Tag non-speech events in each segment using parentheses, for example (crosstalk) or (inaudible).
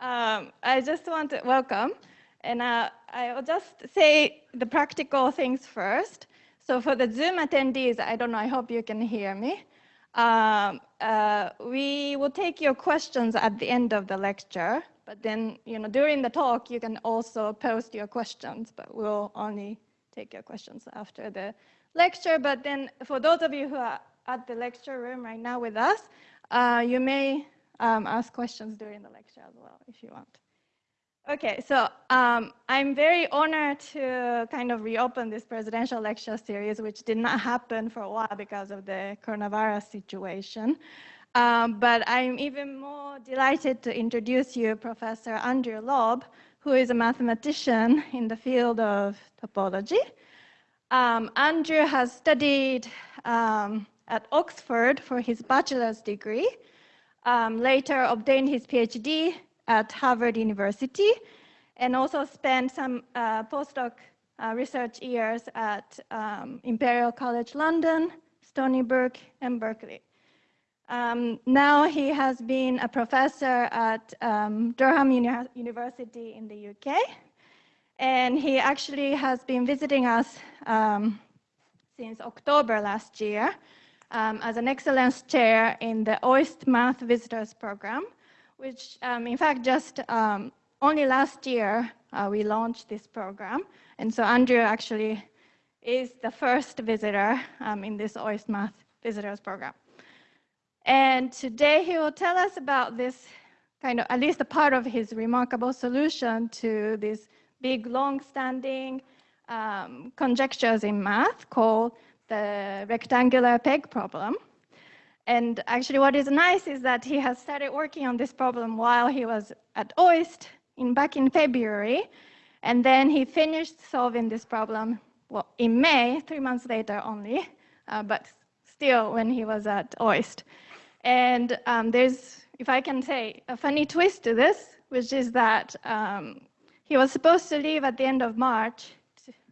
Um, I just want to welcome, and uh, I'll just say the practical things first. So for the Zoom attendees, I don't know, I hope you can hear me. Um, uh, we will take your questions at the end of the lecture, but then, you know, during the talk, you can also post your questions, but we'll only take your questions after the lecture. But then for those of you who are at the lecture room right now with us, uh, you may um, ask questions during the lecture as well if you want. Okay, so um, I'm very honored to kind of reopen this presidential lecture series, which did not happen for a while because of the coronavirus situation. Um, but I'm even more delighted to introduce you Professor Andrew Lobb, who is a mathematician in the field of topology. Um, Andrew has studied um, at Oxford for his bachelor's degree, um, later obtained his PhD at Harvard University, and also spent some uh, postdoc uh, research years at um, Imperial College London, Stony Brook, and Berkeley. Um, now he has been a professor at um, Durham Uni University in the UK, and he actually has been visiting us um, since October last year um, as an excellence chair in the OIST Math Visitors Program, which um, in fact just um, only last year uh, we launched this program. And so Andrew actually is the first visitor um, in this OIST Math Visitors Program. And today he will tell us about this kind of, at least a part of his remarkable solution to this big, long-standing um, conjectures in math called the rectangular peg problem. And actually what is nice is that he has started working on this problem while he was at OIST in, back in February. And then he finished solving this problem well, in May, three months later only, uh, but still when he was at OIST. And um, there's, if I can say, a funny twist to this, which is that um, he was supposed to leave at the end of March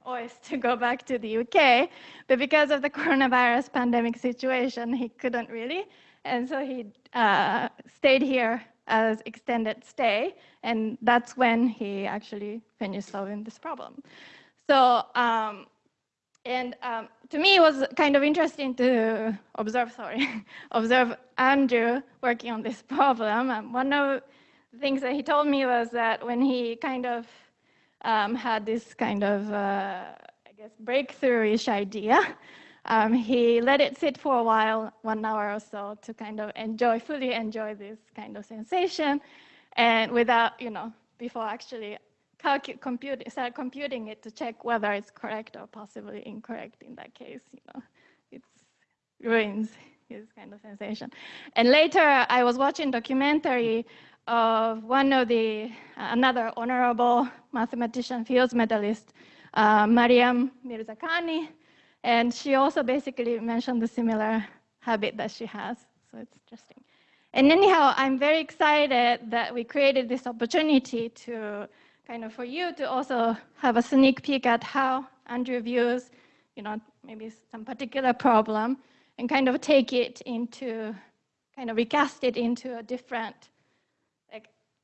OIST to go back to the UK, but because of the (laughs) coronavirus pandemic situation, he couldn't really. And so he uh, stayed here as extended stay, and that's when he actually finished solving this problem. So, um, and um, to me, it was kind of interesting to observe, sorry, (laughs) observe Andrew working on this (laughs) problem. And one of the things that he told me was that when he kind of um, had this kind of, uh, I guess, breakthrough-ish idea. Um, he let it sit for a while, one hour or so, to kind of enjoy, fully enjoy this kind of sensation, and without, you know, before actually compute, start computing it to check whether it's correct or possibly incorrect in that case, you know, it ruins his kind of sensation. And later, I was watching documentary of one of the, uh, another honorable mathematician Fields medalist, uh, Maryam Mirzakhani, and she also basically mentioned the similar habit that she has, so it's interesting. And anyhow, I'm very excited that we created this opportunity to kind of for you to also have a sneak peek at how Andrew views, you know, maybe some particular problem and kind of take it into, kind of recast it into a different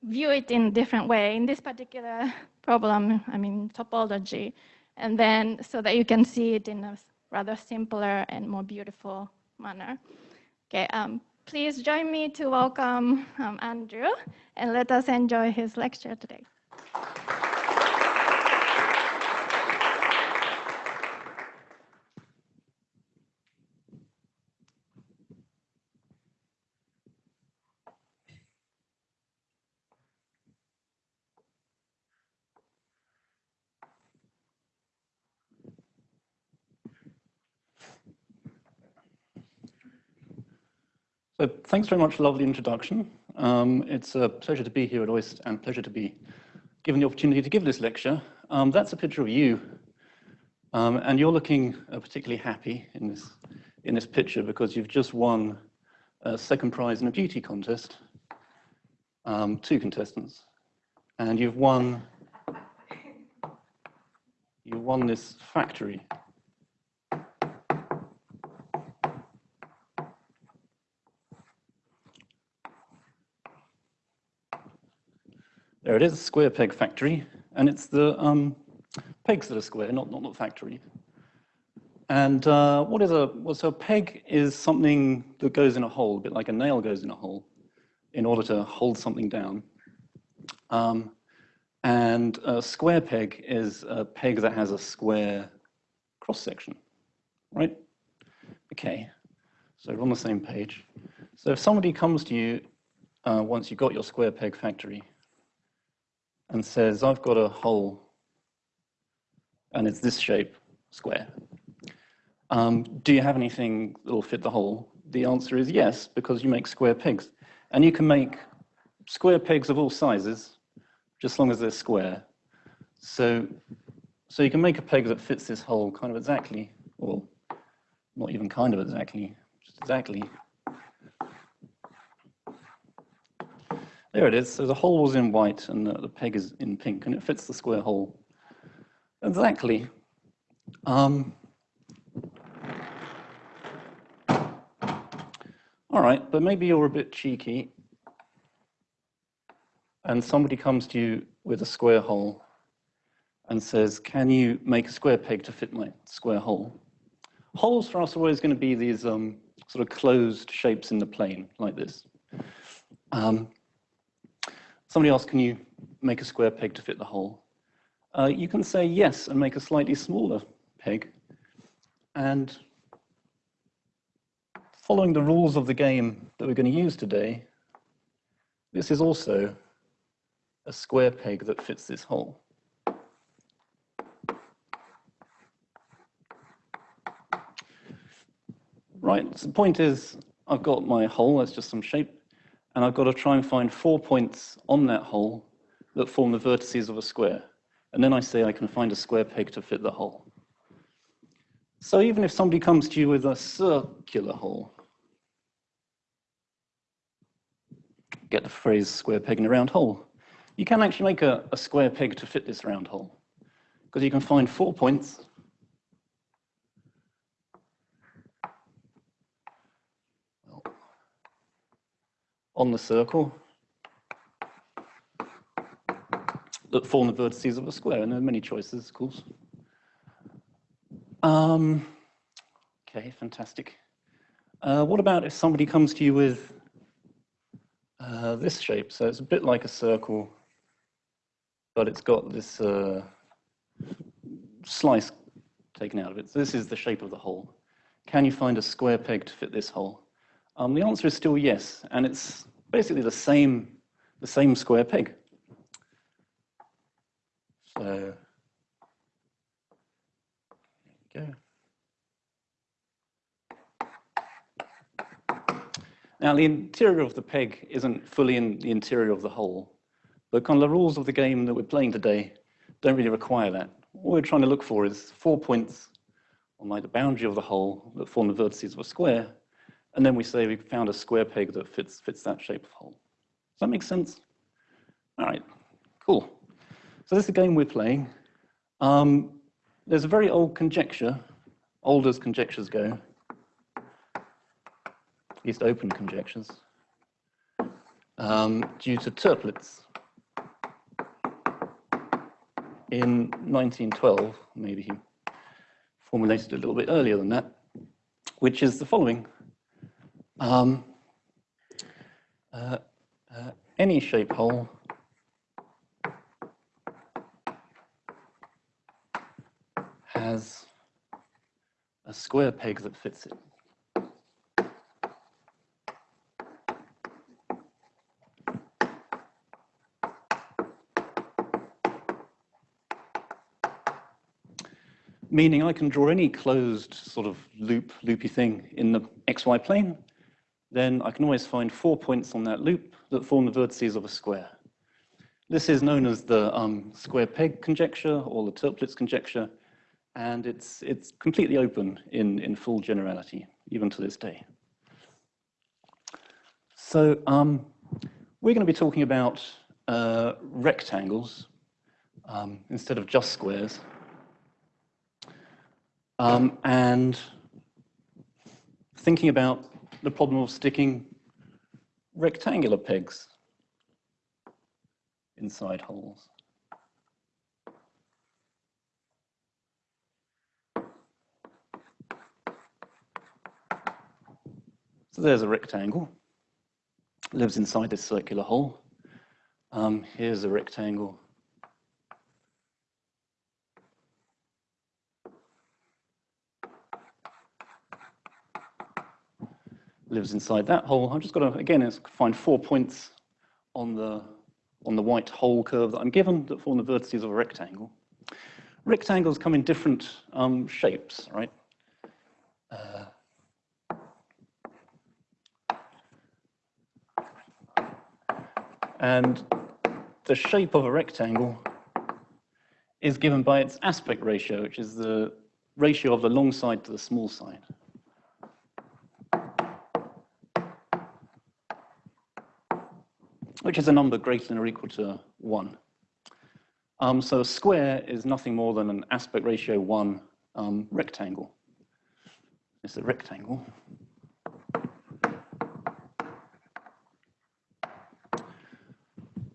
view it in a different way. In this particular problem, I mean topology, and then so that you can see it in a rather simpler and more beautiful manner. Okay, um, please join me to welcome um, Andrew and let us enjoy his lecture today. So thanks very much for the lovely introduction. Um, it's a pleasure to be here at OIST and pleasure to be given the opportunity to give this lecture. Um, that's a picture of you. Um, and you're looking uh, particularly happy in this, in this picture because you've just won a second prize in a beauty contest, um, two contestants. And you've won, you won this factory There it is, square peg factory, and it's the um, pegs that are square, not, not the factory. And uh, what is a, well, so a peg is something that goes in a hole, a bit like a nail goes in a hole, in order to hold something down. Um, and a square peg is a peg that has a square cross section, right? Okay, so we're on the same page. So if somebody comes to you uh, once you've got your square peg factory and says, I've got a hole and it's this shape, square. Um, do you have anything that will fit the hole? The answer is yes, because you make square pegs. And you can make square pegs of all sizes, just as long as they're square. So, so you can make a peg that fits this hole kind of exactly, or not even kind of exactly, just exactly. There it is. So the hole was in white and the, the peg is in pink, and it fits the square hole. Exactly. Um, all right, but maybe you're a bit cheeky and somebody comes to you with a square hole and says, can you make a square peg to fit my square hole? Holes for us are always going to be these um, sort of closed shapes in the plane, like this. Um, somebody asks, can you make a square peg to fit the hole? Uh, you can say yes and make a slightly smaller peg. And following the rules of the game that we're going to use today, this is also a square peg that fits this hole. Right, so the point is, I've got my hole, that's just some shape, and I've got to try and find four points on that hole that form the vertices of a square. And then I say I can find a square peg to fit the hole. So even if somebody comes to you with a circular hole, get the phrase square peg in a round hole, you can actually make a, a square peg to fit this round hole because you can find four points on the circle that form the vertices of a square, and there are many choices, of course. Um, okay, fantastic. Uh, what about if somebody comes to you with uh, this shape? So it's a bit like a circle, but it's got this uh, slice taken out of it. So this is the shape of the hole. Can you find a square peg to fit this hole? Um, the answer is still yes, and it's basically the same, the same square peg. So there we go. Now the interior of the peg isn't fully in the interior of the hole, but kind of the rules of the game that we're playing today don't really require that. What we're trying to look for is four points on like the boundary of the hole that form the vertices of a square, and then we say we found a square peg that fits, fits that shape of hole. Does that make sense? All right, cool. So this is the game we're playing. Um, there's a very old conjecture, old as conjectures go, at least open conjectures, um, due to Toeplitz in 1912, maybe he formulated it a little bit earlier than that, which is the following. Um, uh, uh, any shape hole has a square peg that fits it. Meaning I can draw any closed sort of loop, loopy thing in the xy plane, then I can always find four points on that loop that form the vertices of a square. This is known as the um, square peg conjecture or the Toeplitz conjecture, and it's, it's completely open in, in full generality, even to this day. So um, we're going to be talking about uh, rectangles um, instead of just squares. Um, and thinking about the problem of sticking rectangular pegs inside holes. So there's a rectangle, lives inside this circular hole. Um, here's a rectangle. Lives inside that hole. I've just got to, again, find four points on the, on the white hole curve that I'm given that form the vertices of a rectangle. Rectangles come in different um, shapes, right? Uh, And the shape of a rectangle is given by its aspect ratio, which is the ratio of the long side to the small side. Which is a number greater than or equal to 1. Um, so a square is nothing more than an aspect ratio 1 um, rectangle. It's a rectangle.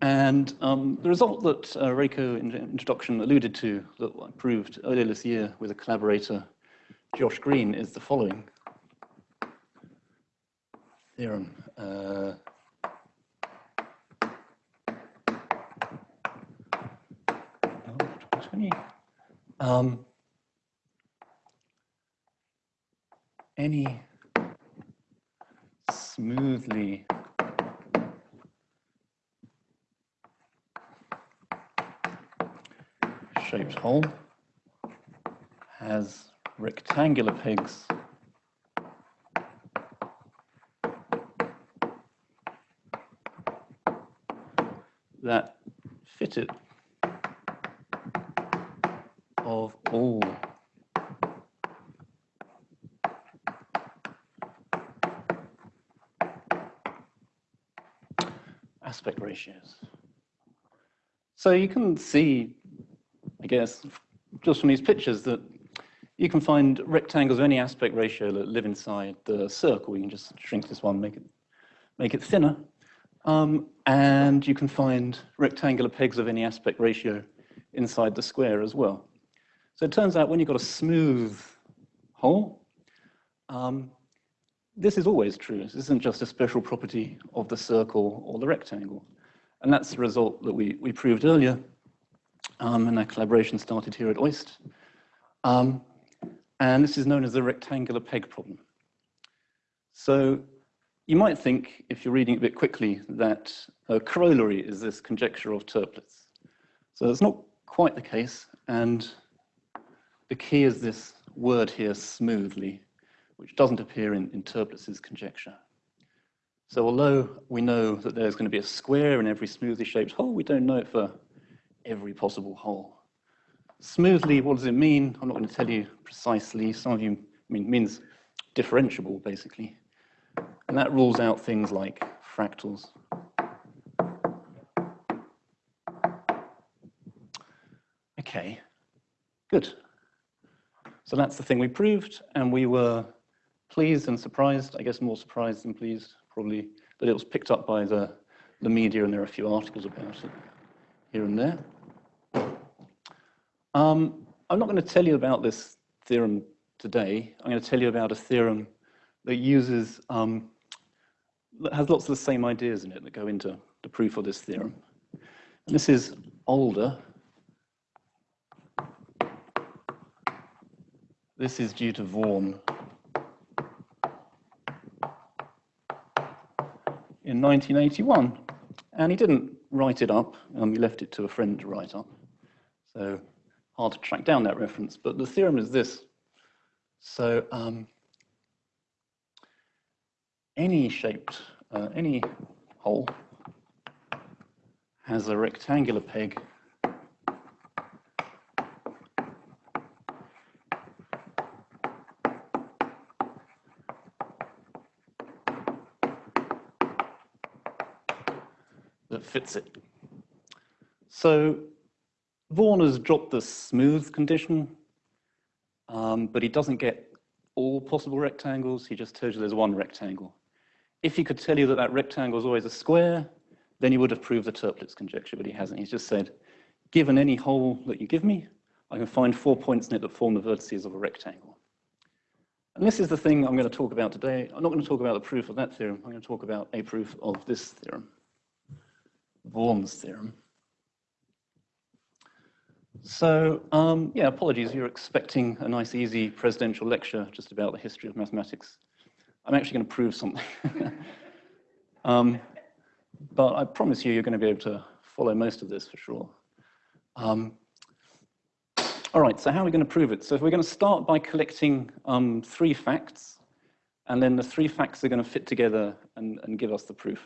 And um, the result that uh, Reiko in introduction alluded to that I proved earlier this year with a collaborator, Josh Greene, is the following theorem. Uh, um, any smoothly shaped hole has rectangular pegs. That fit it of all aspect ratios. So you can see I guess, just from these pictures that you can find rectangles of any aspect ratio that live inside the circle. You can just shrink this one, make it, make it thinner. Um, and you can find rectangular pegs of any aspect ratio inside the square as well. So it turns out when you've got a smooth hole, um, this is always true. This isn't just a special property of the circle or the rectangle. And that's the result that we, we proved earlier um, and our collaboration started here at OIST. Um, and this is known as the rectangular peg problem. So you might think, if you're reading a bit quickly, that a corollary is this conjecture of Toeplitz. So that's not quite the case, and the key is this word here, smoothly, which doesn't appear in, in conjecture. So although we know that there's going to be a square in every smoothly shaped hole, we don't know it for every possible hole. Smoothly, what does it mean? I'm not going to tell you precisely. Some of you I mean means differentiable, basically. And that rules out things like fractals. Okay, good. So that's the thing we proved, and we were pleased and surprised, I guess more surprised than pleased, probably, that it was picked up by the, the media, and there are a few articles about it here and there. Um, I'm not going to tell you about this theorem today. I'm going to tell you about a theorem that uses, um, that has lots of the same ideas in it that go into the proof of this theorem. And this is older. This is due to Vaughan. In 1981. And he didn't write it up, um, he left it to a friend to write up. So hard to track down that reference, but the theorem is this. So um, any shaped, uh, any hole has a rectangular peg that fits it. So Vaughan has dropped the smooth condition, um, but he doesn't get all possible rectangles. He just tells you there's one rectangle. If he could tell you that that rectangle is always a square, then he would have proved the Toeplitz conjecture, but he hasn't. He's just said, given any hole that you give me, I can find four points in it that form the vertices of a rectangle. And this is the thing I'm going to talk about today. I'm not going to talk about the proof of that theorem. I'm going to talk about a proof of this theorem, Vaughan's theorem. So, um, yeah, apologies, you're expecting a nice, easy presidential lecture just about the history of mathematics. I'm actually going to prove something. (laughs) um, but I promise you, you're going to be able to follow most of this for sure. Um, all right, so how are we going to prove it? So if we're going to start by collecting um, three facts, and then the three facts are going to fit together and, and give us the proof.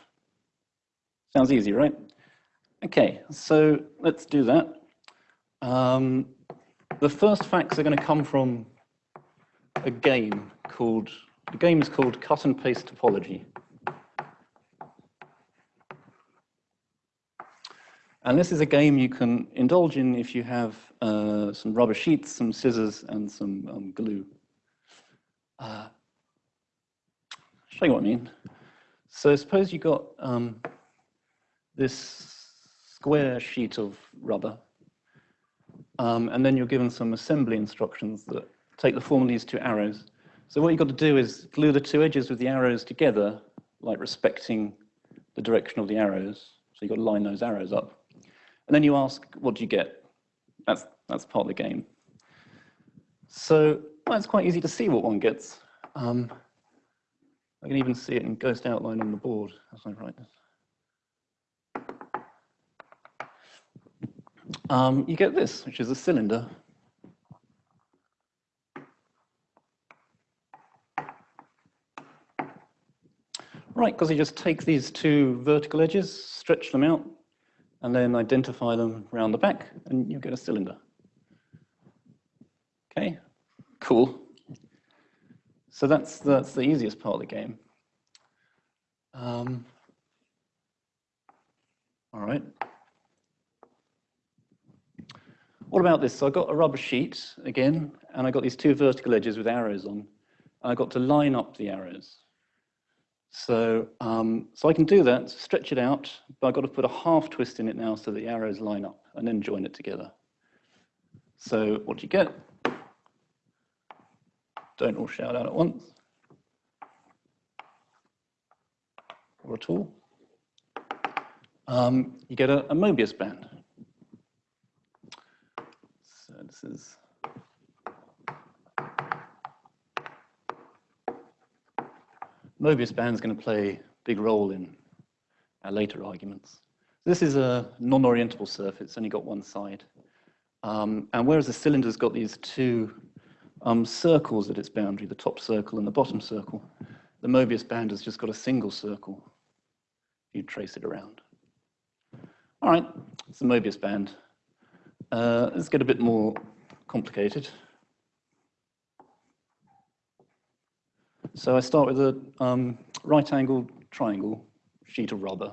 Sounds easy, right? Okay, so let's do that. Um, the first facts are going to come from a game called, the game is called cut and paste topology. And this is a game you can indulge in if you have uh, some rubber sheets, some scissors, and some um, glue. Uh, show you what I mean. So suppose you got um, this square sheet of rubber, um, and then you're given some assembly instructions that take the form of these two arrows. So what you've got to do is glue the two edges with the arrows together, like respecting the direction of the arrows. So you've got to line those arrows up. And then you ask, what do you get? That's, that's part of the game. So well, it's quite easy to see what one gets. Um, I can even see it in ghost outline on the board as I write this. Um, you get this, which is a cylinder. Right, because you just take these two vertical edges, stretch them out, and then identify them around the back, and you get a cylinder. Okay, cool. So that's, that's the easiest part of the game. Um, all right. What about this? So I got a rubber sheet again, and I got these two vertical edges with arrows on. And I got to line up the arrows. So, um, so I can do that, stretch it out, but I've got to put a half twist in it now so the arrows line up and then join it together. So what do you get? Don't all shout out at once. Or at all. Um, you get a, a Mobius band. This is Mobius band is going to play a big role in our later arguments. This is a non-orientable surface, only got one side. Um, and whereas the cylinder's got these two um, circles at its boundary, the top circle and the bottom circle, the Mobius band has just got a single circle. You trace it around. All right, it's the Mobius band. Uh, let's get a bit more complicated. So I start with a um, right-angled triangle sheet of rubber.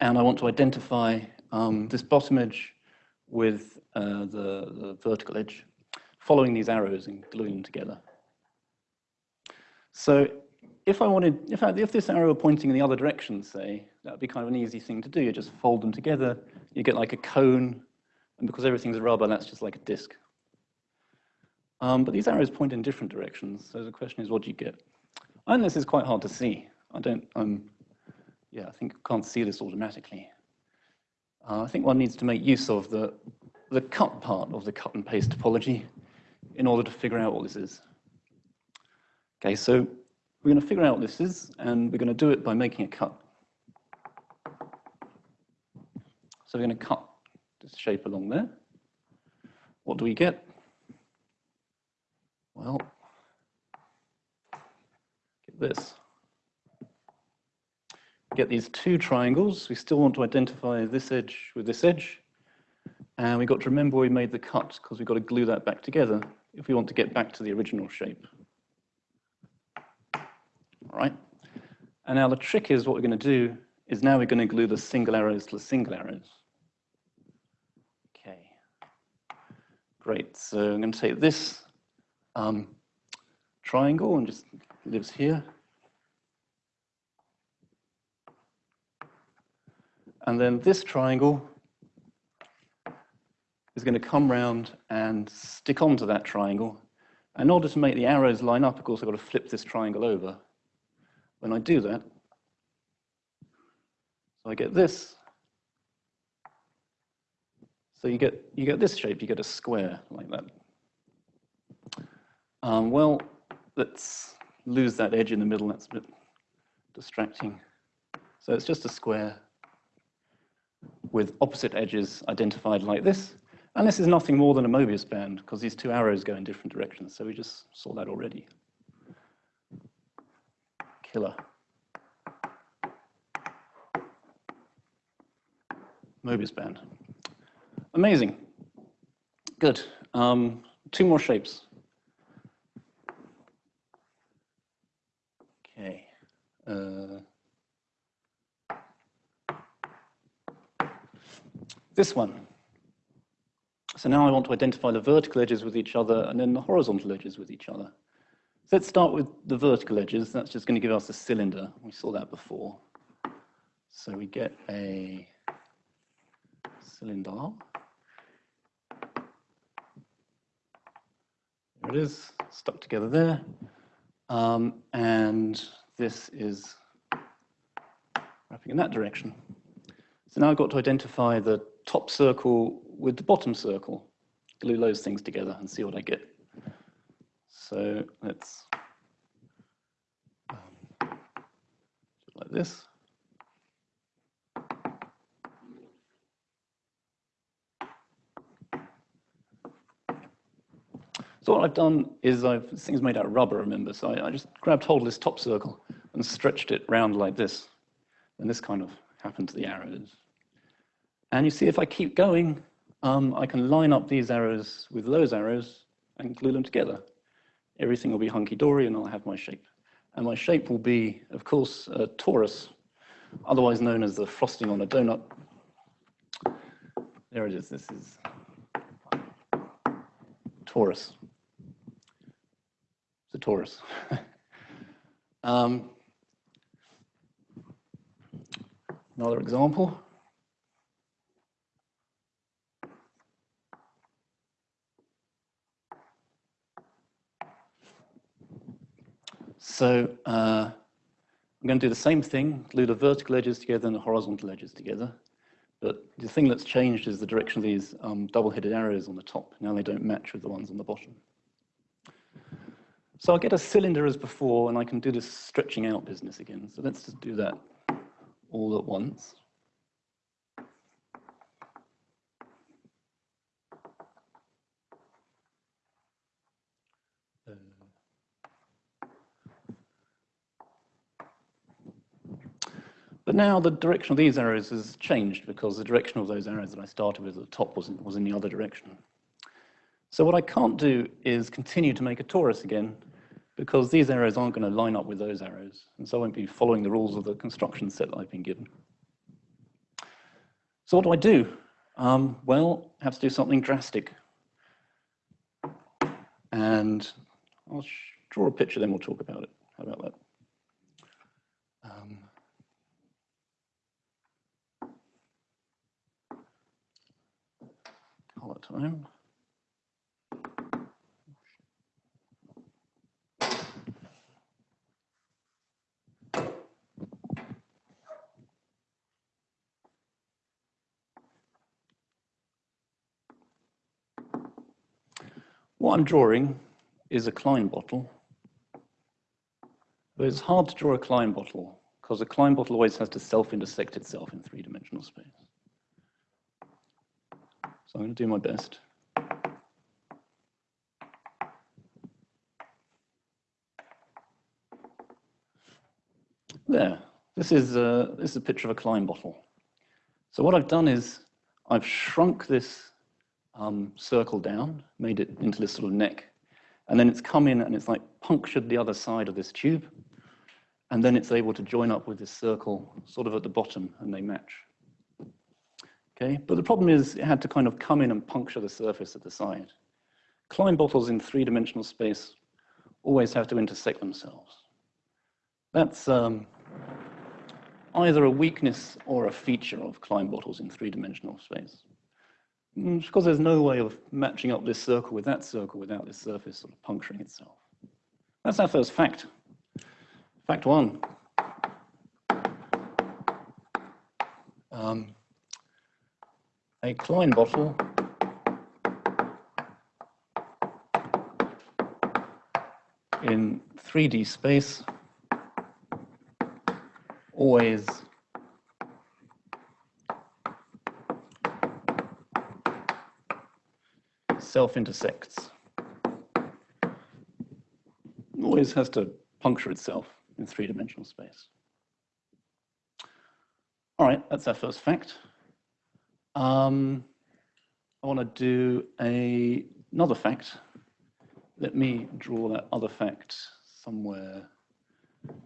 And I want to identify um, this bottom edge with uh, the, the vertical edge, following these arrows and gluing them together. So if I wanted, if, I, if this arrow were pointing in the other direction, say, that would be kind of an easy thing to do. You just fold them together, you get like a cone, and because everything's rubber, that's just like a disc. Um, but these arrows point in different directions, so the question is, what do you get? And this is quite hard to see. I don't, um, yeah, I think I can't see this automatically. Uh, I think one needs to make use of the, the cut part of the cut and paste topology in order to figure out what this is. Okay, so we're going to figure out what this is, and we're going to do it by making a cut. So we're going to cut this shape along there. What do we get? Well, get this. Get these two triangles. We still want to identify this edge with this edge. And we've got to remember we made the cut because we've got to glue that back together if we want to get back to the original shape right? And now the trick is what we're going to do is now we're going to glue the single arrows to the single arrows. Okay, great. So I'm going to take this um, triangle and just lives here. And then this triangle is going to come round and stick onto that triangle. In order to make the arrows line up, of course, I've got to flip this triangle over. When I do that, so I get this. So you get, you get this shape, you get a square like that. Um, well, let's lose that edge in the middle, that's a bit distracting. So it's just a square with opposite edges identified like this. And this is nothing more than a Mobius band because these two arrows go in different directions. So we just saw that already. Killer. Mobius band. Amazing. Good. Um, two more shapes. Okay. Uh, this one. So now I want to identify the vertical edges with each other and then the horizontal edges with each other. Let's start with the vertical edges. That's just going to give us a cylinder. We saw that before. So we get a cylinder. There it is, stuck together there. Um, and this is wrapping in that direction. So now I've got to identify the top circle with the bottom circle, glue those things together and see what I get. So let's um, like this. So what I've done is I've, this thing's made out of rubber, remember, so I, I just grabbed hold of this top circle and stretched it round like this. And this kind of happened to the arrows. And you see, if I keep going, um, I can line up these arrows with those arrows and glue them together. Everything will be hunky-dory and I'll have my shape. And my shape will be, of course, a torus, otherwise known as the frosting on a donut. There it is, this is torus the torus. (laughs) um, another example. So uh, I'm going to do the same thing, glue the vertical edges together and the horizontal edges together. But the thing that's changed is the direction of these um, double-headed arrows on the top. Now they don't match with the ones on the bottom. So I'll get a cylinder as before, and I can do this stretching out business again. So let's just do that all at once. But now the direction of these arrows has changed because the direction of those arrows that I started with at the top was in, was in the other direction. So what I can't do is continue to make a torus again because these arrows aren't going to line up with those arrows. And so I won't be following the rules of the construction set that I've been given. So what do I do? Um, well, I have to do something drastic. And I'll draw a picture, then we'll talk about it. How about that? Um, color time. What I'm drawing is a Klein bottle. But it's hard to draw a Klein bottle because a Klein bottle always has to self-intersect itself in three-dimensional space. So I'm going to do my best. There. This is, a, this is a picture of a Klein bottle. So what I've done is I've shrunk this um, circle down, made it into this sort of neck. And then it's come in and it's like punctured the other side of this tube. And then it's able to join up with this circle sort of at the bottom and they match. Okay, but the problem is it had to kind of come in and puncture the surface at the side. Klein bottles in three-dimensional space always have to intersect themselves. That's, um, either a weakness or a feature of Klein bottles in three-dimensional space. Mm, it's because there's no way of matching up this circle with that circle without this surface sort of puncturing itself. That's our first fact. Fact one. Um, a Klein bottle in 3D space always self-intersects. Always has to puncture itself in three-dimensional space. All right, that's our first fact. Um, I want to do a, another fact. Let me draw that other fact somewhere.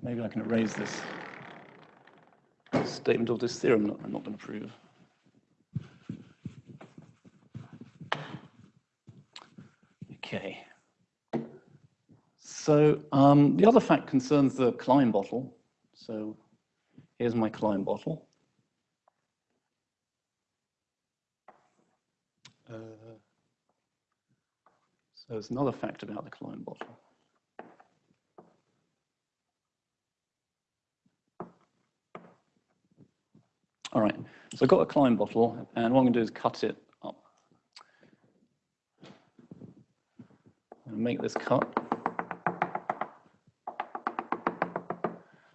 Maybe I can erase this statement of this theorem I'm not going to prove. Okay. So um, the other fact concerns the Klein bottle. So here's my Klein bottle. Uh, so there's another fact about the Klein bottle. All right, so I've got a Klein bottle, and what I'm going to do is cut it up. And make this cut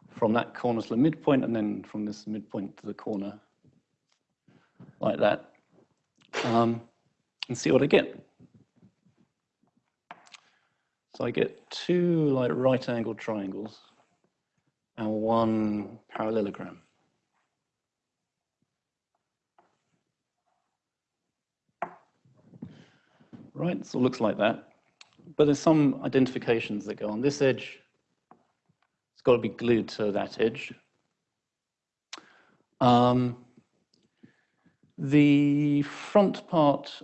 from that corner to the midpoint, and then from this midpoint to the corner, like that, um, and see what I get. So I get two like right angled triangles and one parallelogram. right? So it looks like that. But there's some identifications that go on this edge. It's got to be glued to that edge. Um, the front part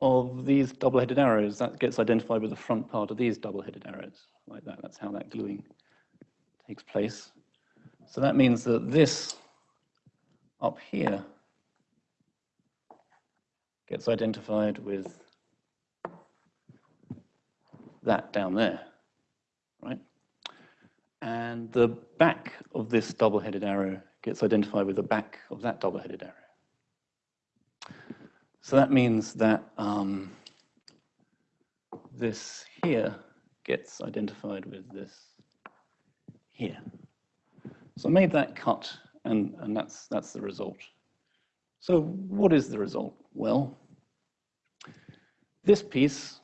of these double-headed arrows, that gets identified with the front part of these double-headed arrows, like that. That's how that gluing takes place. So that means that this up here gets identified with that down there, right? And the back of this double-headed arrow gets identified with the back of that double-headed arrow. So that means that um, this here gets identified with this here. So I made that cut, and, and that's, that's the result. So what is the result? Well, this piece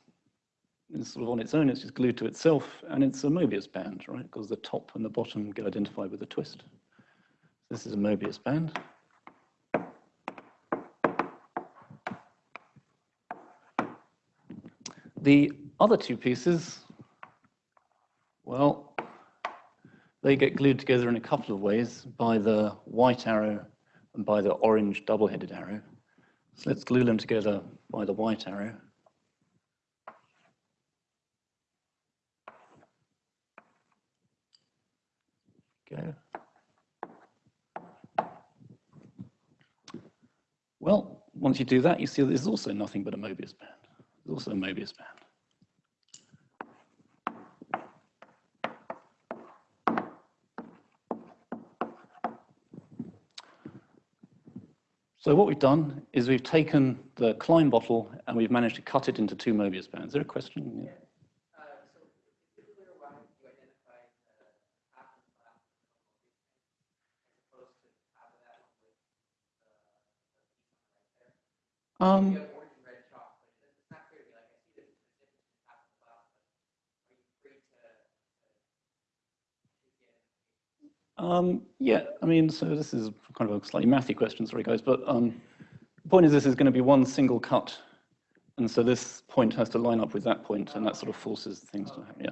is sort of on its own, it's just glued to itself, and it's a Mobius band, right? Because the top and the bottom get identified with a twist. This is a Mobius band. The other two pieces, well, they get glued together in a couple of ways by the white arrow and by the orange double-headed arrow. So let's glue them together by the white arrow. go. Well, once you do that, you see there's also nothing but a Mobius band. Also a Mobius band. So what we've done is we've taken the Klein bottle and we've managed to cut it into two Mobius bands. Is there a question? Yeah. Um, um, yeah, I mean, so this is kind of a slightly mathy question, sorry guys, but um, the point is this is going to be one single cut, and so this point has to line up with that point, and that sort of forces things to happen, yeah.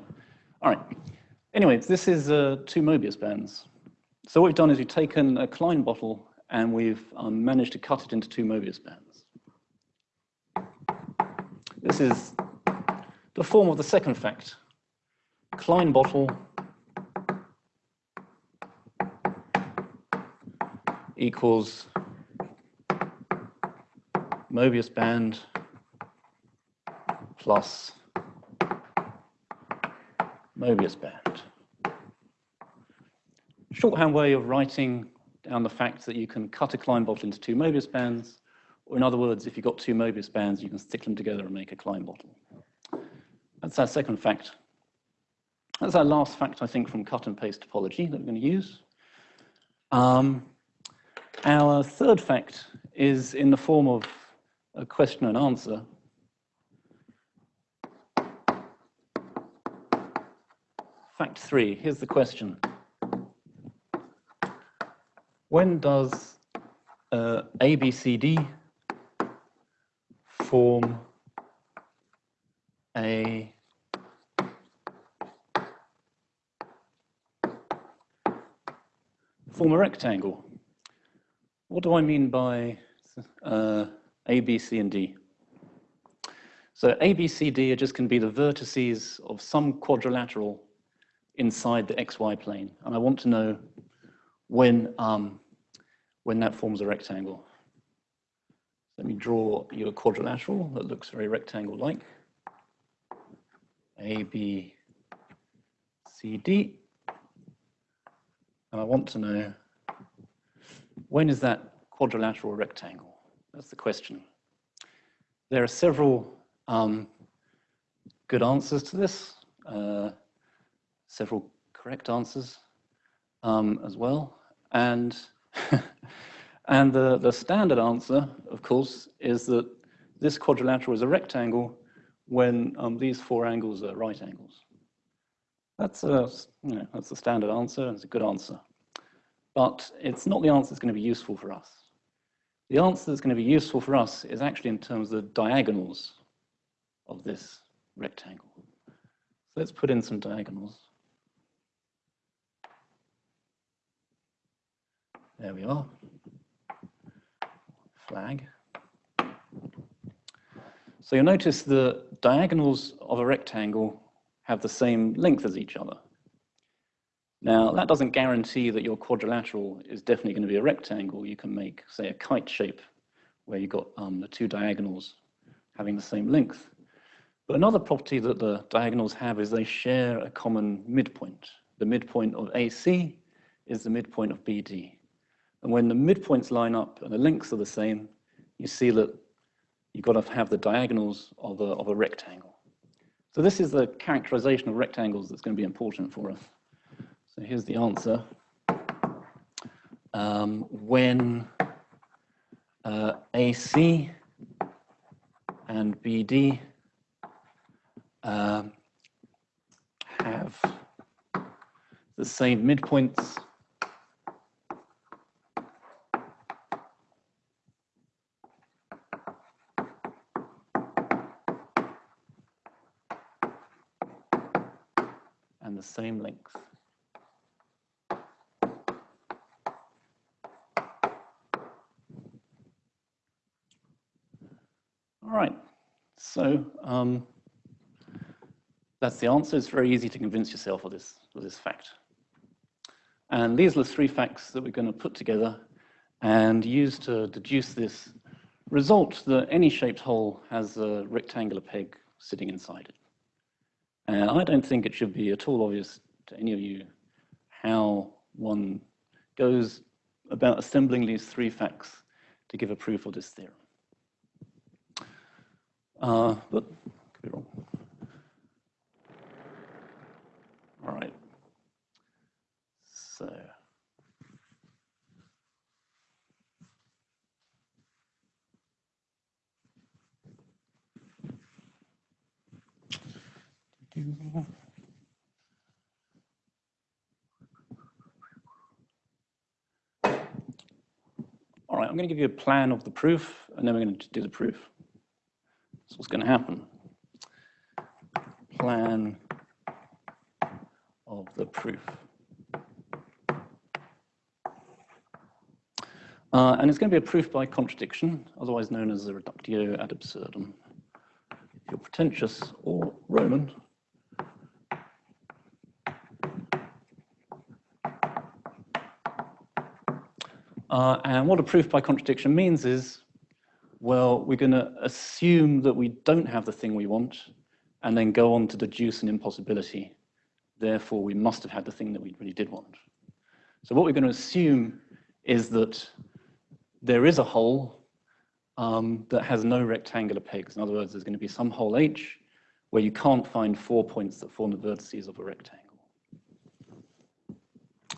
All right, anyways, this is uh, two Mobius bands. So what we've done is we've taken a Klein bottle and we've um, managed to cut it into two Mobius bands. This is the form of the second fact. Klein bottle equals Mobius band plus Mobius band. Shorthand way of writing down the fact that you can cut a Klein bottle into two Mobius bands, or in other words, if you've got two Mobius bands, you can stick them together and make a Klein bottle. That's our second fact. That's our last fact, I think, from cut and paste topology that we're going to use. Um, our third fact is in the form of a question and answer. Fact three, here's the question. When does uh, ABCD form a form a rectangle? What do I mean by uh, A, B, C, and D? So A, B, C, D are just can be the vertices of some quadrilateral inside the xy plane. And I want to know when, um, when that forms a rectangle. Let me draw you a quadrilateral that looks very rectangle-like. A, B, C, D. And I want to know when is that quadrilateral rectangle? That's the question. There are several um, good answers to this, uh, several correct answers um, as well. And, (laughs) and the, the standard answer, of course, is that this quadrilateral is a rectangle when um, these four angles are right angles. That's a, you know, that's the standard answer, it's a good answer. But it's not the answer that's going to be useful for us. The answer that's going to be useful for us is actually in terms of the diagonals of this rectangle. So let's put in some diagonals. There we are. Flag. So you'll notice the diagonals of a rectangle have the same length as each other. Now, that doesn't guarantee that your quadrilateral is definitely going to be a rectangle. You can make, say, a kite shape where you've got um, the two diagonals having the same length. But another property that the diagonals have is they share a common midpoint. The midpoint of AC is the midpoint of BD. And when the midpoints line up and the lengths are the same, you see that you've got to have the diagonals of a, of a rectangle. So this is the characterization of rectangles that's going to be important for us. So here's the answer. Um, when uh, AC and BD uh, have the same midpoints, and the same length. All right, so um, that's the answer. It's very easy to convince yourself of this, of this fact. And these are the three facts that we're going to put together and use to deduce this result that any shaped hole has a rectangular peg sitting inside it. And I don't think it should be at all obvious to any of you how one goes about assembling these three facts to give a proof of this theorem. Uh, but could be wrong. All right. So. All right, I'm going to give you a plan of the proof, and then we're going to do the proof. That's what's going to happen. Plan of the proof. Uh, and it's going to be a proof by contradiction, otherwise known as the reductio ad absurdum. If you're pretentious or Roman, Uh, and what a proof by contradiction means is, well, we're going to assume that we don't have the thing we want and then go on to deduce an impossibility. Therefore, we must have had the thing that we really did want. So what we're going to assume is that there is a hole um, that has no rectangular pegs. In other words, there's going to be some hole H where you can't find four points that form the vertices of a rectangle.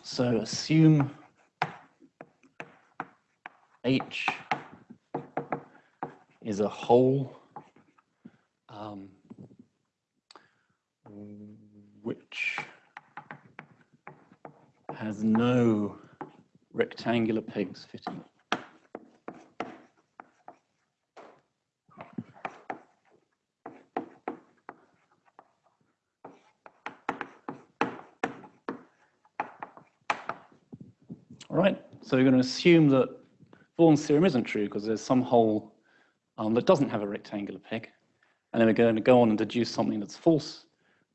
So assume H is a hole um, which has no rectangular pegs fitting. All right, so we're going to assume that Vaughan's theorem isn't true because there's some hole um, that doesn't have a rectangular peg. And then we're going to go on and deduce something that's false,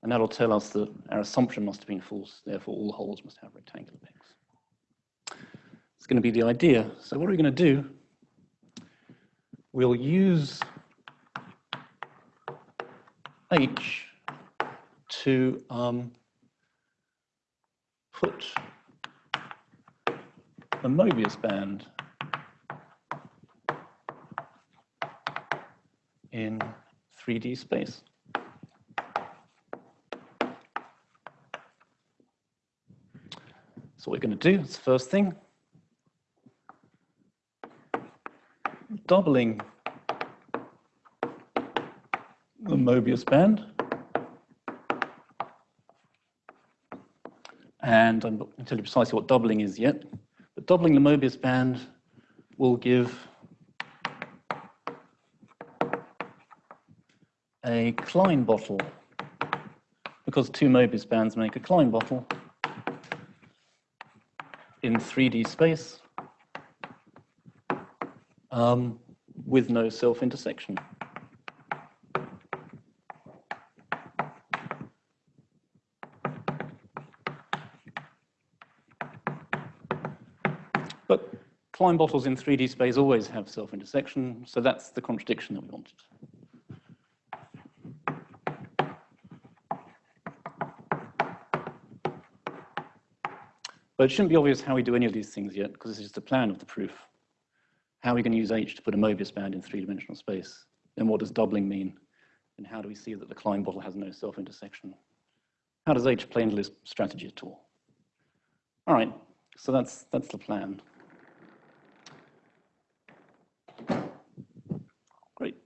and that'll tell us that our assumption must have been false, therefore all holes must have rectangular pegs. It's going to be the idea. So what are we going to do? We'll use H to um, put the Mobius band in 3D space. So what we're going to do is first thing, doubling the Mobius band. And I'm not going to tell you precisely what doubling is yet, but doubling the Mobius band will give a Klein bottle, because two Mobius bands make a Klein bottle in 3D space um, with no self-intersection. But Klein bottles in 3D space always have self-intersection, so that's the contradiction that we wanted. But it shouldn't be obvious how we do any of these things yet, because this is just the plan of the proof. How are we going to use H to put a Mobius band in three-dimensional space? And what does doubling mean? And how do we see that the Klein bottle has no self-intersection? How does H play into this strategy at all? All right, so that's, that's the plan. Great.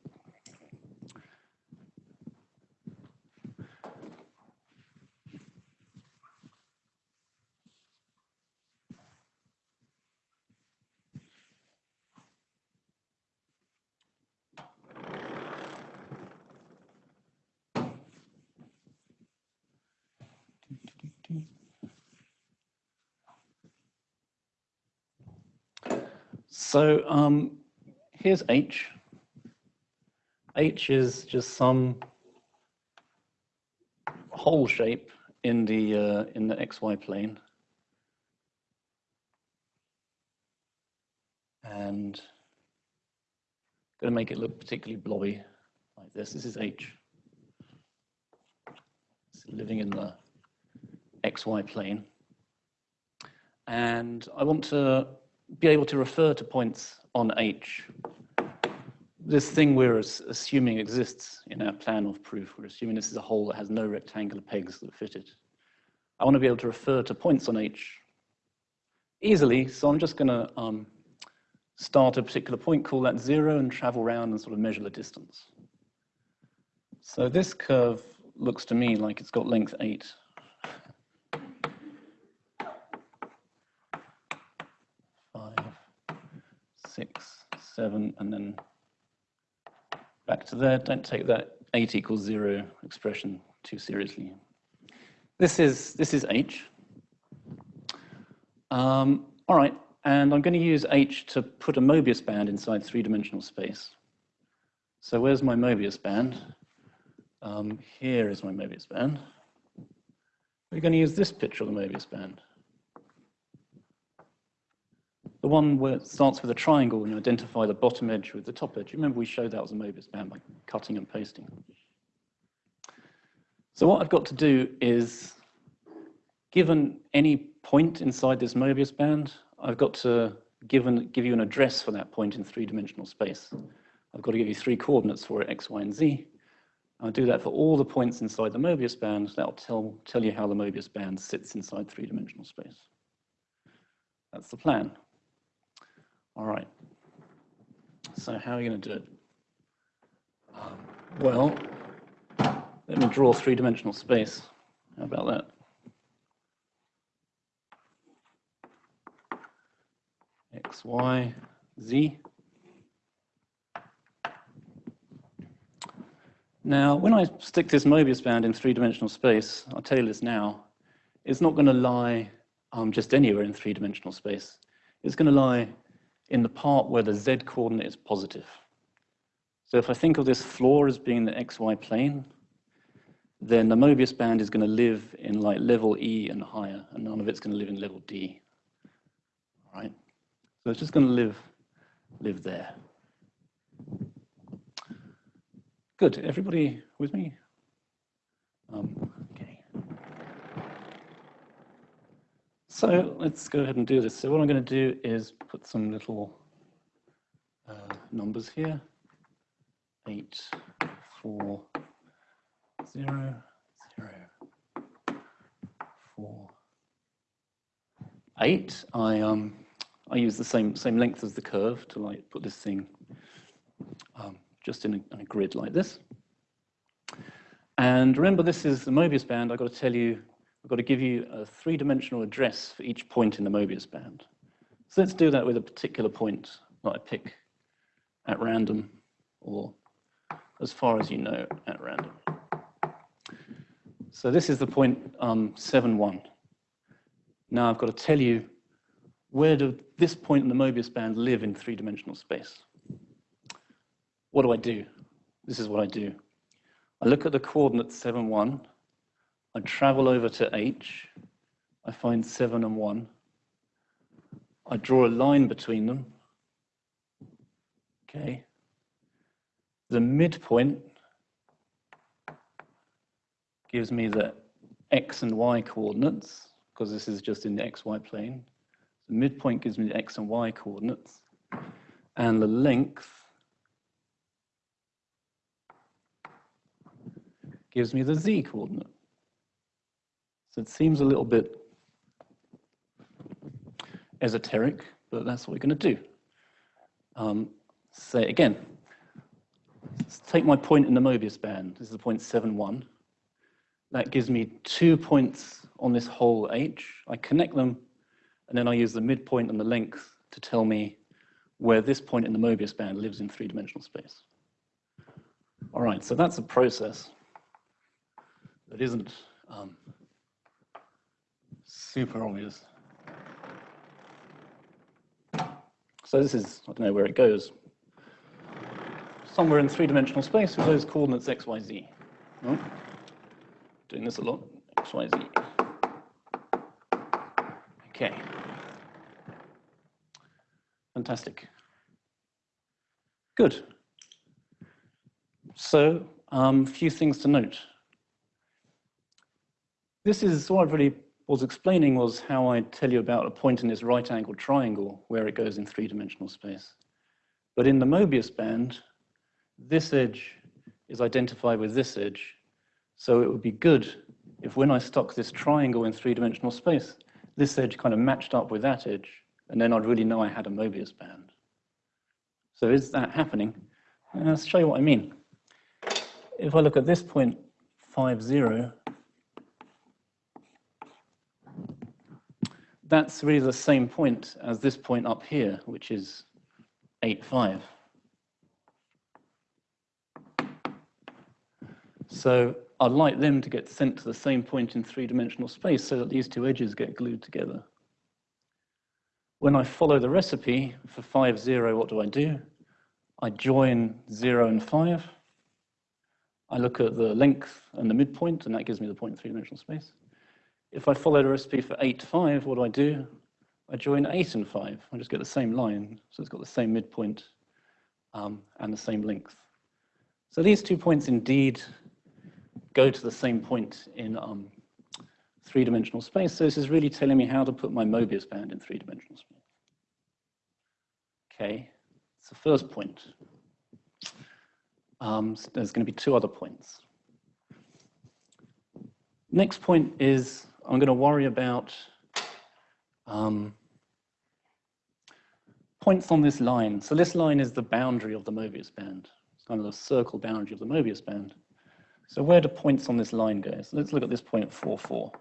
So um, here's H. H is just some hole shape in the uh, in the xy plane, and going to make it look particularly blobby like this. This is H. It's living in the xy plane, and I want to be able to refer to points on H. This thing we're assuming exists in our plan of proof. We're assuming this is a hole that has no rectangular pegs that fit it. I want to be able to refer to points on H easily, so I'm just going to um, start a particular point, call that zero, and travel around and sort of measure the distance. So this curve looks to me like it's got length 8. Six, seven, and then back to there. Don't take that 8 equals 0 expression too seriously. This is, this is H. Um, all right, and I'm going to use H to put a Mobius band inside three-dimensional space. So where's my Mobius band? Um, here is my Mobius band. We're going to use this picture of the Mobius band. The one where it starts with a triangle and you identify the bottom edge with the top edge. Remember we showed that was a Mobius band by cutting and pasting. So what I've got to do is, given any point inside this Mobius band, I've got to give, an, give you an address for that point in three-dimensional space. I've got to give you three coordinates for it, x, y, and z. I'll do that for all the points inside the Mobius band. That'll tell, tell you how the Mobius band sits inside three-dimensional space. That's the plan. All right. So how are you going to do it? Well, let me draw three-dimensional space. How about that? X, Y, Z. Now, when I stick this Mobius band in three-dimensional space, I'll tell you this now, it's not going to lie um, just anywhere in three-dimensional space. It's going to lie in the part where the z coordinate is positive. So if I think of this floor as being the xy plane, then the Mobius band is going to live in like level E and higher, and none of it's going to live in level D. All right? So it's just going to live, live there. Good. Everybody with me? Um, okay. So let's go ahead and do this. So what I'm going to do is put some little uh, numbers here. Eight, four, zero, zero, four, eight. I um I use the same same length as the curve to like put this thing um, just in a, in a grid like this. And remember, this is the Mobius band. I've got to tell you, I've got to give you a three-dimensional address for each point in the Mobius band. So let's do that with a particular point that I pick at random or as far as you know at random. So this is the point um, 7, 1. Now I've got to tell you where does this point in the Mobius band live in three-dimensional space? what do I do? This is what I do. I look at the coordinates 7, 1. I travel over to H. I find 7 and 1. I draw a line between them. Okay. The midpoint gives me the x and y coordinates, because this is just in the xy plane. The midpoint gives me the x and y coordinates. And the length gives me the z coordinate. So it seems a little bit esoteric, but that's what we're going to do. Um, say again. Let's take my point in the Mobius band. This is the point 7, 1. That gives me two points on this whole H. I connect them, and then I use the midpoint and the length to tell me where this point in the Mobius band lives in three-dimensional space. All right, so that's a process that isn't um, super obvious. So this is, I don't know where it goes. Somewhere in three-dimensional space with those coordinates x, y, z. Doing this a lot, x, y, z. Okay. Fantastic. Good. So, a um, few things to note. This is what I really was explaining was how I tell you about a point in this right angled triangle where it goes in three-dimensional space. But in the Mobius band, this edge is identified with this edge. So it would be good if when I stuck this triangle in three-dimensional space, this edge kind of matched up with that edge, and then I'd really know I had a Mobius band. So is that happening? Uh, let's show you what I mean. If I look at this point, 5, 0, that's really the same point as this point up here, which is 8, 5. So I'd like them to get sent to the same point in three-dimensional space so that these two edges get glued together. When I follow the recipe for 5, 0, what do I do? I join 0 and 5. I look at the length and the midpoint, and that gives me the point in three-dimensional space. If I follow the recipe for 8, 5, what do I do? I join 8 and 5. I just get the same line, so it's got the same midpoint um, and the same length. So these two points indeed go to the same point in um, three-dimensional space. So this is really telling me how to put my Mobius band in three-dimensional space. Okay, it's the first point. Um, so there's going to be two other points. Next point is I'm going to worry about um, points on this line. So this line is the boundary of the Mobius band. It's kind of the circle boundary of the Mobius band. So where do points on this line go? So let's look at this point 4, 4.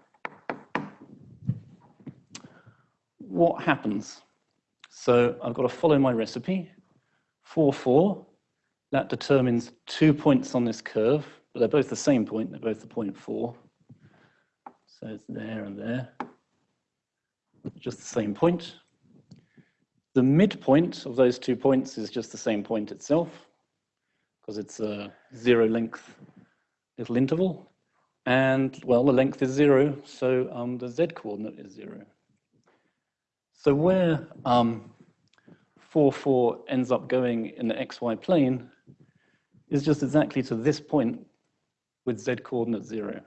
What happens? So I've got to follow my recipe. 4, 4, that determines two points on this curve, but they're both the same point, they're both the point 4. So it's there and there, just the same point. The midpoint of those two points is just the same point itself, because it's a zero length little interval. And, well, the length is zero, so um, the z coordinate is zero. So where um, 4, 4 ends up going in the xy plane is just exactly to this point with z coordinate zero.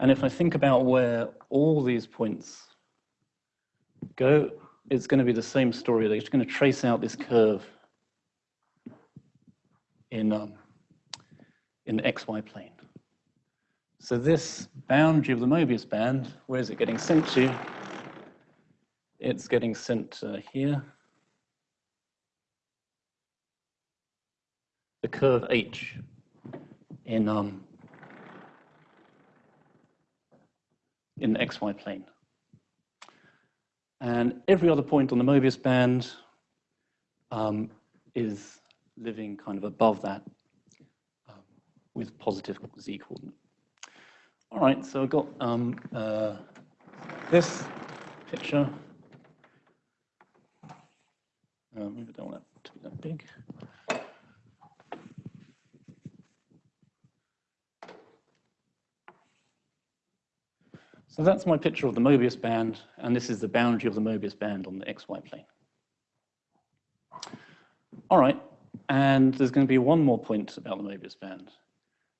And if I think about where all these points go, it's going to be the same story. They're just going to trace out this curve in, um, in the xy plane. So this boundary of the Mobius band, where is it getting sent to? It's getting sent uh, here. The curve h in um, in the xy plane. And every other point on the Mobius band um, is living kind of above that um, with positive z coordinate. All right, so I've got um, uh, this picture. Maybe I don't want it to be that big. So that's my picture of the Mobius band, and this is the boundary of the Mobius band on the xy plane. All right, and there's going to be one more point about the Mobius band.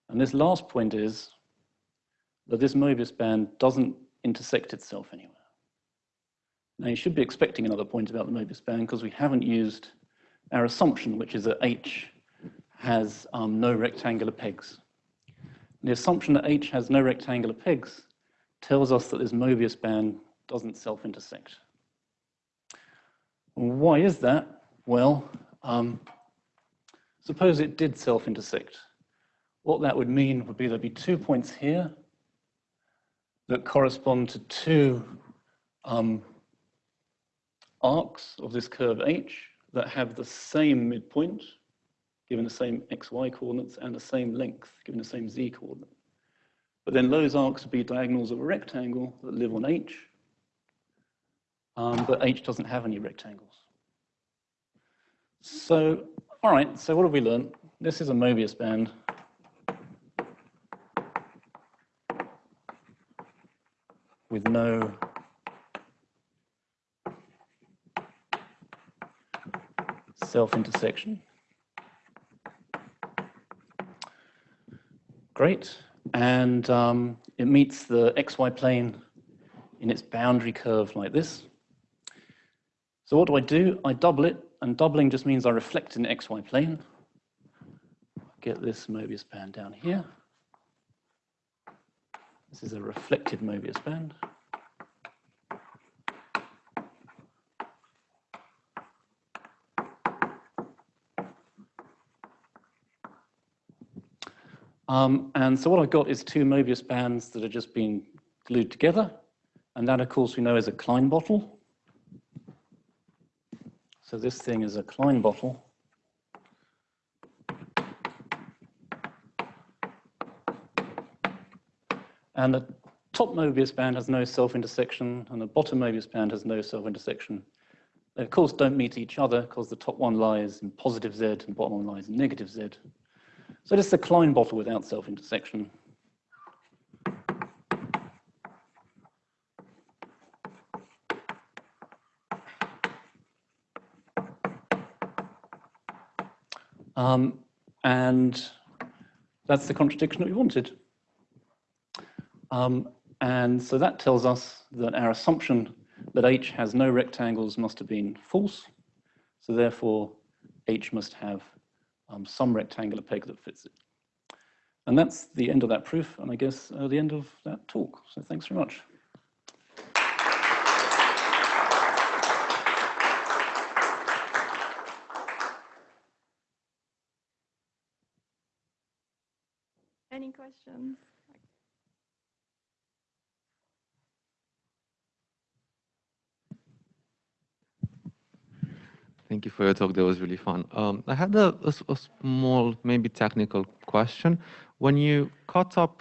And this last point is that this Mobius band doesn't intersect itself anywhere. Now you should be expecting another point about the Mobius band because we haven't used our assumption, which is that H has um, no rectangular pegs. The assumption that H has no rectangular pegs tells us that this Mobius band doesn't self-intersect. Why is that? Well, um, suppose it did self-intersect. What that would mean would be there'd be two points here that correspond to two um, arcs of this curve h that have the same midpoint, given the same xy coordinates, and the same length, given the same z coordinate. But then those arcs would be diagonals of a rectangle that live on H, um, but H doesn't have any rectangles. So, all right, so what have we learned? This is a Mobius band. with no self-intersection. Great and um, it meets the xy plane in its boundary curve like this. So what do I do? I double it, and doubling just means I reflect in the xy plane. Get this Mobius band down here. This is a reflected Mobius band. Um, and so what I've got is two Mobius bands that are just being glued together. And that, of course, we know is a Klein bottle. So this thing is a Klein bottle. And the top Mobius band has no self-intersection, and the bottom Mobius band has no self-intersection. They, of course, don't meet each other because the top one lies in positive z and the bottom one lies in negative z. So this is a Klein bottle without self-intersection. Um, and that's the contradiction that we wanted. Um, and so that tells us that our assumption that H has no rectangles must have been false. So therefore, H must have um, some rectangular peg that fits it. And that's the end of that proof, and I guess uh, the end of that talk. So thanks very much. Any questions? Thank you for your talk. That was really fun. Um, I had a, a, a, small, maybe technical question. When you cut up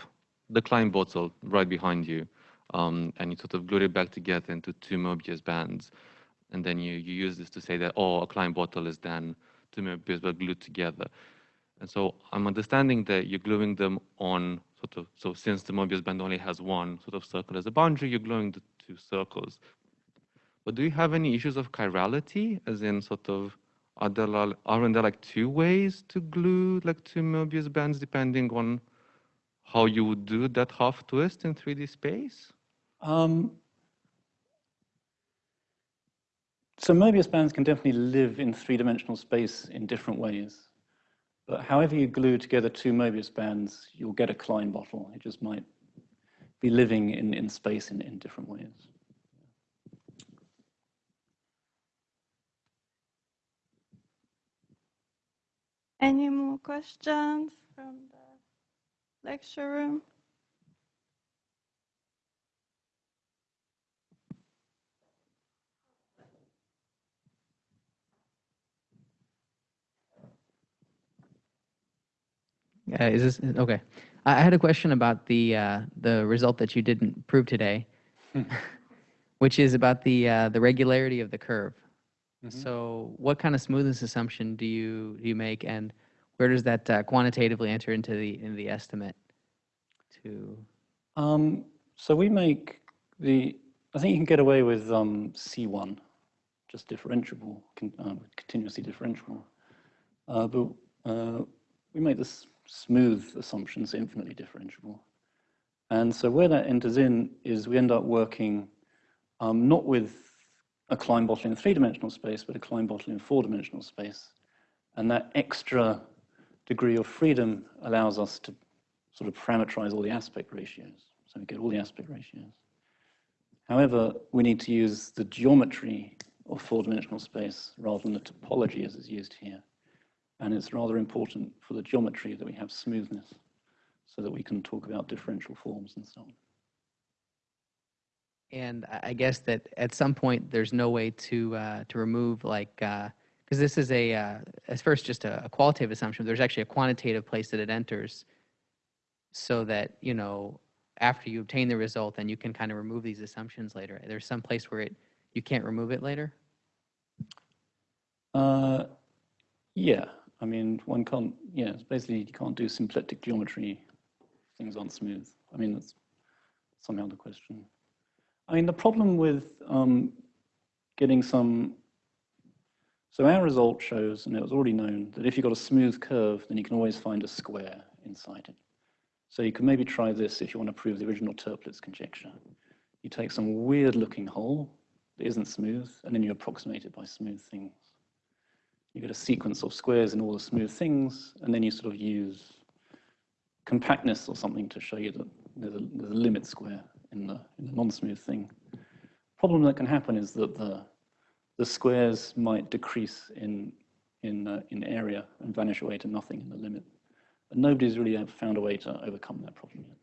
the Klein bottle right behind you, um, and you sort of glued it back together into two Mobius bands, and then you, you use this to say that, oh, a Klein bottle is then two Mobius but glued together. And so I'm understanding that you're gluing them on sort of, so since the Mobius band only has one sort of circle as a boundary, you're gluing the two circles. But do you have any issues of chirality, as in sort of, are there, aren't there like two ways to glue like two Mobius bands depending on how you would do that half twist in 3D space? Um, so Mobius bands can definitely live in three-dimensional space in different ways. But however you glue together two Mobius bands, you'll get a Klein bottle. It just might be living in, in space in, in different ways. Any more questions from the lecture room? Uh, is this okay? I had a question about the uh, the result that you didn't prove today, (laughs) which is about the uh, the regularity of the curve. Mm-hmm. So what kind of smoothness assumption do you do you make, and where does that uh, quantitatively enter into the in the estimate? To um, so we make the I think you can get away with um, C1, just differentiable, con, uh, continuously differentiable, uh, but uh, we make this smooth assumptions infinitely differentiable. And so where that enters in is we end up working um, not with a Klein bottle in three-dimensional space, but a Klein bottle in four-dimensional space. And that extra degree of freedom allows us to sort of parameterize all the aspect ratios. So we get all the aspect ratios. However, we need to use the geometry of four-dimensional space rather than the topology as is used here. And it's rather important for the geometry that we have smoothness so that we can talk about differential forms and so on. And I guess that at some point there's no way to uh, to remove like because uh, this is a uh, as first just a, a, qualitative assumption. There's actually a quantitative place that it enters, so that you know after you obtain the result, then you can kind of remove these assumptions later. There's some place where it you can't remove it later. Uh, yeah, I mean one can't. Yeah, it's basically you can't do symplectic geometry. Things aren't smooth. I mean that's somehow the question. I mean, the problem with um, getting some, so our result shows, and it was already known, that if you've got a smooth curve, then you can always find a square inside it. So you can maybe try this if you want to prove the original Toeplitz conjecture. You take some weird looking hole that isn't smooth, and then you approximate it by smooth things. You get a sequence of squares in all the smooth things, and then you sort of use compactness or something to show you that there's a, there's a limit square in the, in the non-smooth thing. Problem that can happen is that the, the squares might decrease in, in, uh, in area and vanish away to nothing in the limit. But nobody's really found a way to overcome that problem yet.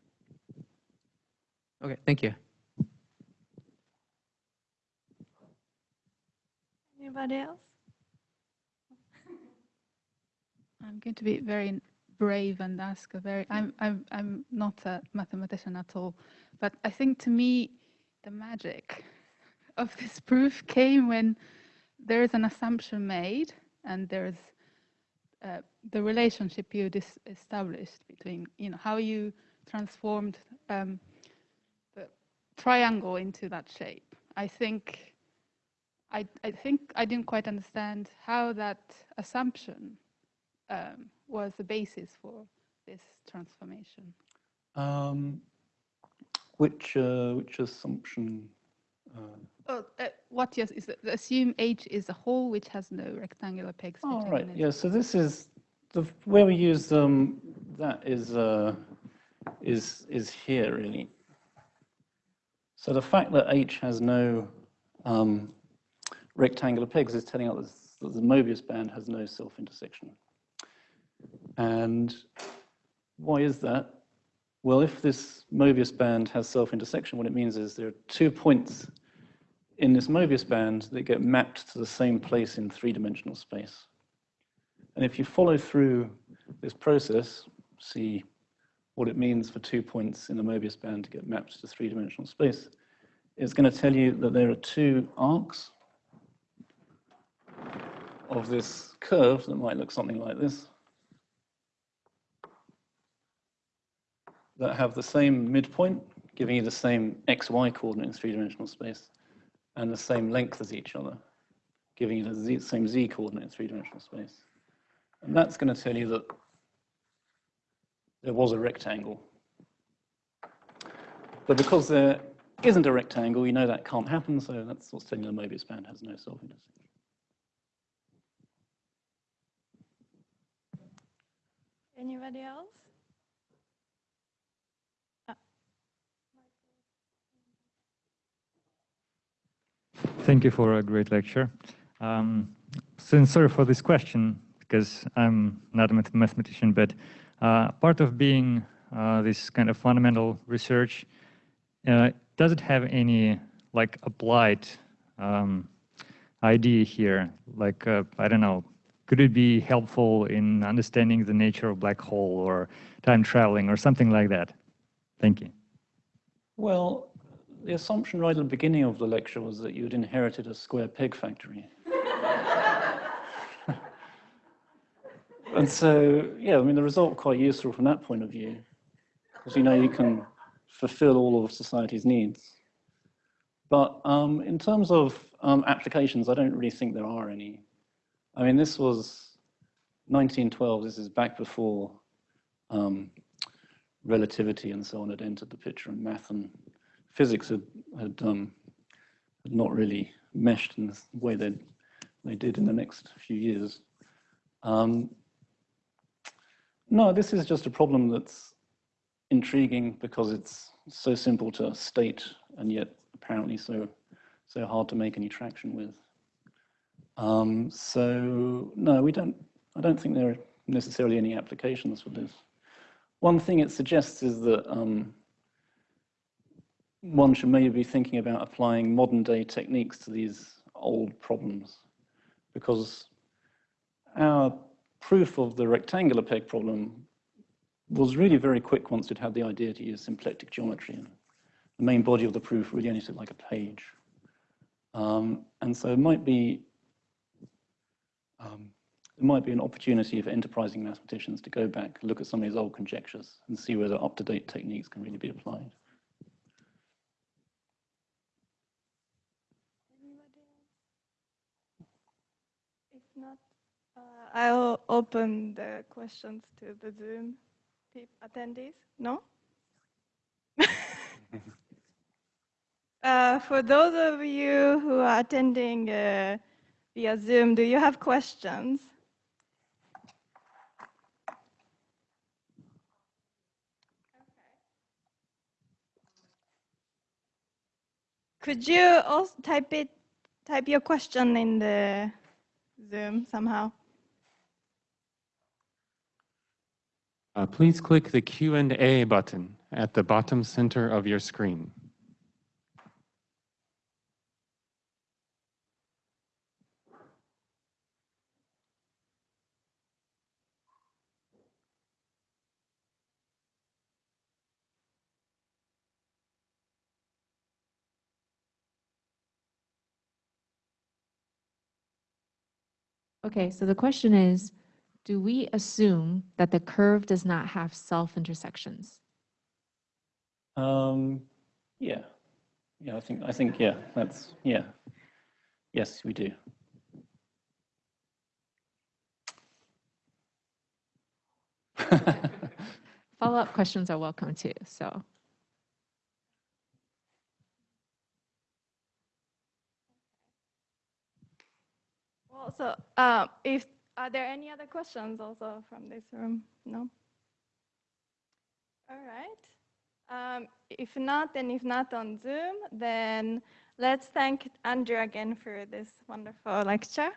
Okay, thank you. Anybody else? (laughs) I'm going to be very brave and ask a very I'm I'm I'm not a mathematician at all, but I think to me the magic (laughs) of this proof came when there is an assumption made and there's uh, the relationship you established between you know how you transformed um, the triangle into that shape. I think I I think I didn't quite understand how that assumption um, was the basis for this transformation? Um, which, uh, which assumption? Uh, Oh, uh, what yes is that assume H is a hole which has no rectangular pegs. oh, right. Yeah, so this is, the where we use um, that is, uh, is, is here, really. So the fact that H has no um, rectangular pegs is telling us that the Mobius band has no self-intersection. And why is that? Well, if this Mobius band has self-intersection, what it means is there are two points in this Mobius band that get mapped to the same place in three-dimensional space. And if you follow through this process, see what it means for two points in the Mobius band to get mapped to three-dimensional space, it's going to tell you that there are two arcs of this curve that might look something like this, that have the same midpoint, giving you the same xy coordinate in three-dimensional space, and the same length as each other, giving you the z, same z coordinate in three-dimensional space. And that's going to tell you that there was a rectangle. But because there isn't a rectangle, you know that can't happen, so that's what's telling you the Mobius band has no self-intersection. Anybody else? Thank you for a great lecture. Um, so sorry for this question because I'm not a math- mathematician, but uh, part of being uh, this kind of fundamental research, uh, does it have any like applied um, idea here? Like, uh, I don't know, could it be helpful in understanding the nature of black hole or time traveling or something like that? Thank you. Well, the assumption right at the beginning of the lecture was that you'd inherited a square peg factory. (laughs) and so, yeah, I mean, the result quite useful from that point of view, because you know you can fulfill all of society's needs. But um, in terms of um, applications, I don't really think there are any. I mean, this was 1912. This is back before um, relativity and so on had entered the picture, and math and physics had had, um, had not really meshed in the way they they did in the next few years. Um, no, this is just a problem that's intriguing because it's so simple to state and yet apparently so so hard to make any traction with. Um, so no, we don't. I don't think there are necessarily any applications for this. One thing it suggests is that um, one should maybe be thinking about applying modern day techniques to these old problems, because our proof of the rectangular peg problem was really very quick once it had the idea to use symplectic geometry. And the main body of the proof really only took like a page. Um, and so it might be um, it might be an opportunity for enterprising mathematicians to go back, look at some of these old conjectures, and see whether up-to-date techniques can really be applied. Not, uh, I'll open the questions to the Zoom attendees. No? (laughs) uh, for those of you who are attending uh, via Zoom, do you have questions? Could you also type it, type your question in the Zoom somehow? Uh, please click the Q&A button at the bottom center of your screen. Okay, so the question is, do we assume that the curve does not have self-intersections? Um, yeah, yeah, I think, I think, yeah, that's, yeah. Yes, we do. (laughs) Follow-up questions are welcome too, so. Well, so uh, if are there any other questions also from this room? No. All right. Um, if not, and if not on Zoom, then let's thank Andrew again for this wonderful lecture.